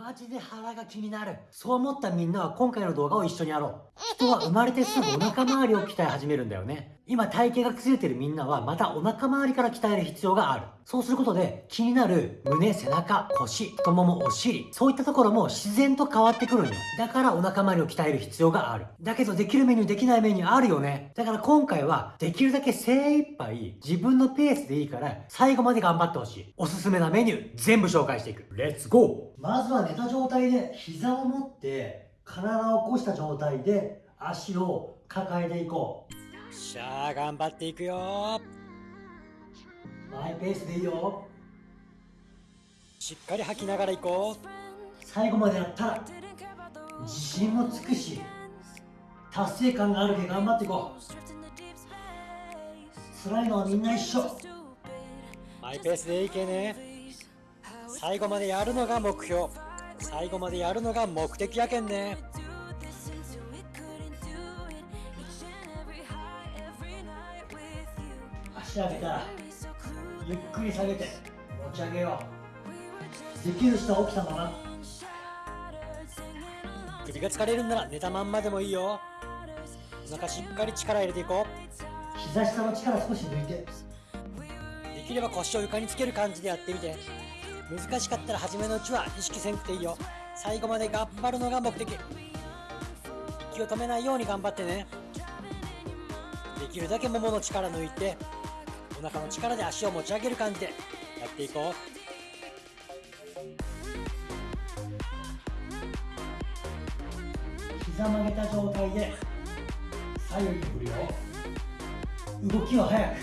マジで腹が気になる。そう思ったみんなは今回の動画を一緒にやろう。人は生まれてすぐお腹周りを鍛え始めるんだよね。今体型が崩れてるみんなはまたお腹周りから鍛える必要がある。そうすることで気になる胸、背中、腰、太もも、お尻、そういったところも自然と変わってくるんよ。だからお腹周りを鍛える必要がある。だけどできるメニューできないメニューあるよね。だから今回はできるだけ精一杯自分のペースでいいから最後まで頑張ってほしい。おすすめなメニュー全部紹介していく。レッツゴーまずは寝た状態で膝を持って体を起こした状態で足を抱えていこう。しゃあ頑張っていくよ。マイペースでいいよ。しっかり吐きながら行こう。最後までやったら自信もつくし達成感があるけ頑張っていこう。辛いのはみんな一緒。マイペースでいいけね。最後までやるのが目標。最後までやるのが目的やけんね足上げたらゆっくり下げて持ち上げよう。できる人は起きたまま首が疲れるんなら寝たまんまでもいいよ。お腹しっかり力入れていこう。膝下の力少し抜いて。できれば腰を床につける感じでやってみて。難しかったら初めのうちは意識せんくていいよ。最後まで頑張るのが目的。息を止めないように頑張ってね。できるだけももの力抜いてお腹の力で足を持ち上げる感じでやっていこ膝曲げた状態で左右に振るよ。動きは速く。う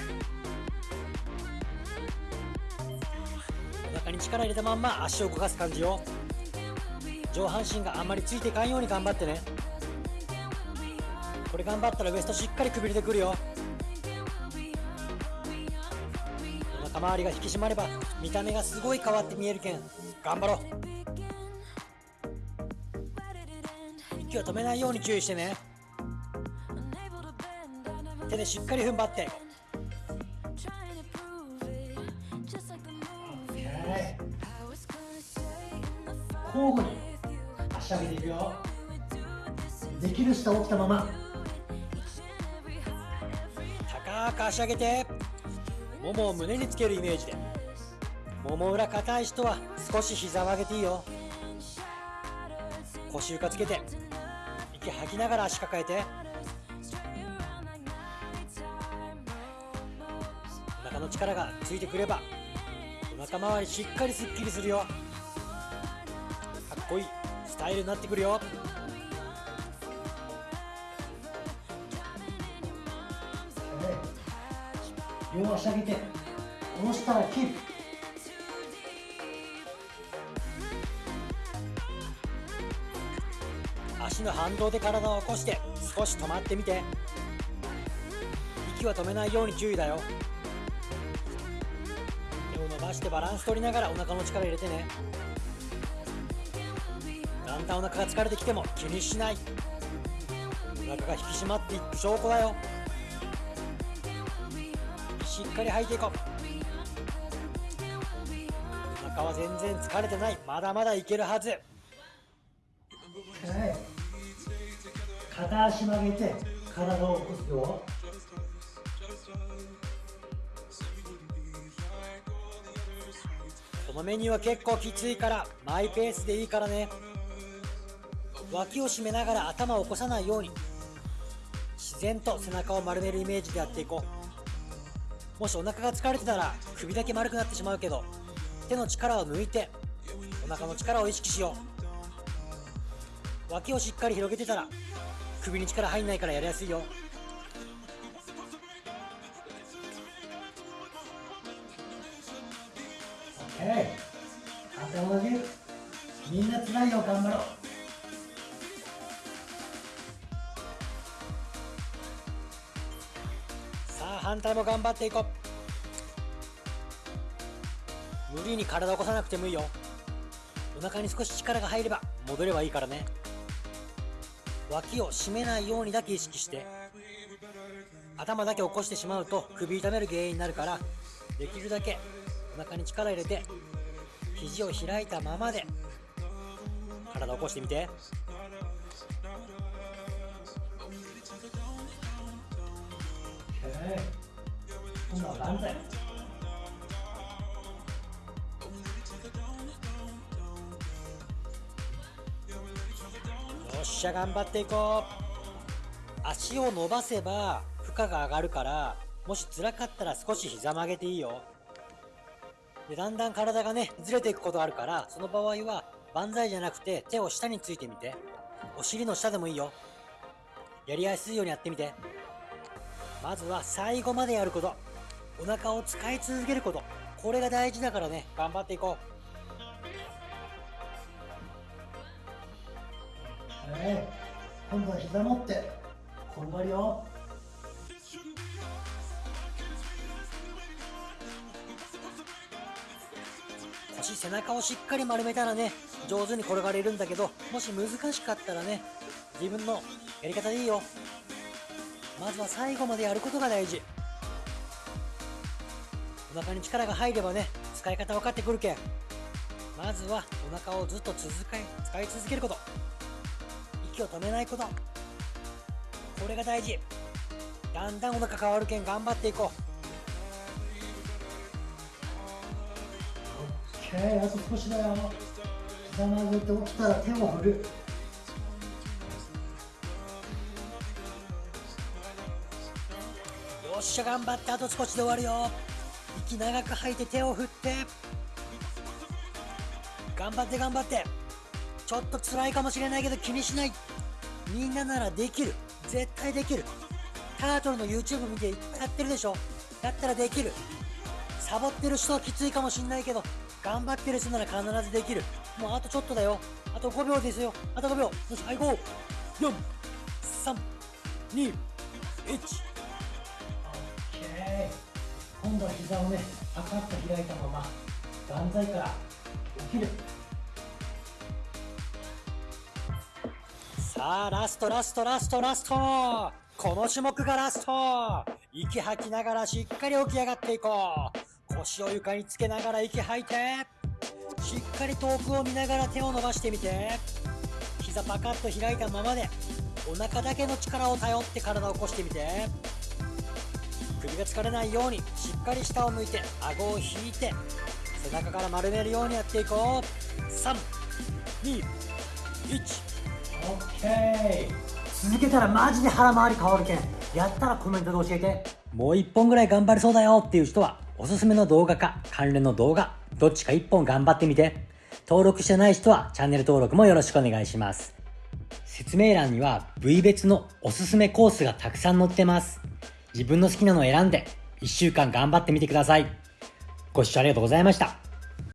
お腹に力入れたまんま足を動かす感じよ。上半身があんまりついていかんように頑張ってね。これ頑張ったらウエストしっかりくびれてくるよ周りが引き締まれば見た目がすごい変わって見えるけん頑張ろう。息を止めないように注意してね。手でしっかり踏ん張って。交互に足上げていくよ。できる人は起きたまま。高く足上げてももを胸につけるイメージで。もも裏硬い人は少し膝を上げていいよ。腰床つけて息吐きながら足抱えて。お腹の力がついてくればお腹周りしっかりすっきりするよ。かっこいいスタイルになってくるよ。両足上げて下ろしたらキープ。足の反動で体を起こして少し止まってみて。息は止めないように注意だよ。手を伸ばしてバランス取りながらお腹の力入れてね。だんだんお腹が疲れてきても気にしない。お腹が引き締まっていく証拠だよ。しっかり吐いていこう。お腹は全然疲れてない。まだまだいけるはず。はい。片足曲げて体を起こすよ。このメニューは結構きついからマイペースでいいからね。脇を締めながら頭を起こさないように。自然と背中を丸めるイメージでやっていこうもしお腹が疲れてたら首だけ丸くなってしまうけど手の力を抜いてお腹の力を意識しよう。脇をしっかり広げてたら首に力入んないからやりやすいよ。OK 頭上げ。みんな辛いよ頑張ろう。反対も頑張っていこう。無理に体を起こさなくてもいいよ。お腹に少し力が入れば戻ればいいからね。脇を締めないようにだけ意識して頭だけ起こしてしまうと首痛める原因になるからできるだけお腹に力入れて肘を開いたままで体起こしてみて。OK 今度は万歳よっしゃ頑張っていこう。足を伸ばせば負荷が上がるからもし辛かったら少し膝曲げていいよ。でだんだん体がねずれていくことあるからその場合は万歳じゃなくて手を下についてみて。お尻の下でもいいよ。やりやすいようにやってみて。まずは最後までやること。お腹を使い続けること。これが大事だからね。頑張っていこう。OK 今度は膝持って。転がるよ。腰背中をしっかり丸めたらね上手に転がれるんだけどもし難しかったらね自分のやり方でいいよ。まずは最後までやることが大事。お腹に力が入ればね使い方分かってくるけん。まずはお腹をずっと続かい使い続けること。息を止めないこと。これが大事。だんだんお腹変わるけん頑張っていこう。OK あと少しだよ。膝曲げて起きたら手を振る。よっしゃ頑張ってあと少しで終わるよ息長く吐いて手を振って。頑張って頑張って。ちょっと辛いかもしれないけど気にしない。みんなならできる。絶対できる。タートルの YouTube 見ていっぱいやってるでしょ。だったらできる。サボってる人はきついかもしんないけど頑張ってる人なら必ずできる。もうあとちょっとだよ。あと5秒ですよ。あと5秒。よしはい5 4 3 2 1今度は膝をねパカッと開いたまま万歳から起きるさあラストラストラストラストこの種目がラスト息吐きながらしっかり起き上がっていこう腰を床につけながら息吐いてしっかり遠くを見ながら手を伸ばしてみて膝パカッと開いたままでお腹だけの力を頼って体を起こしてみて首が疲れないようにしっかり下を向いて顎を引いて背中から丸めるようにやっていこう321 OK 続けたらマジで腹回り変わるけんやったらコメントで教えてもう一本ぐらい頑張れそうだよっていう人は、おすすめの動画か関連の動画、どっちか一本頑張ってみて。登録してない人はチャンネル登録もよろしくお願いします。説明欄には部位別のおすすめコースがたくさん載ってます。自分の好きなのを選んで、1週間頑張ってみてください。ご視聴ありがとうございました。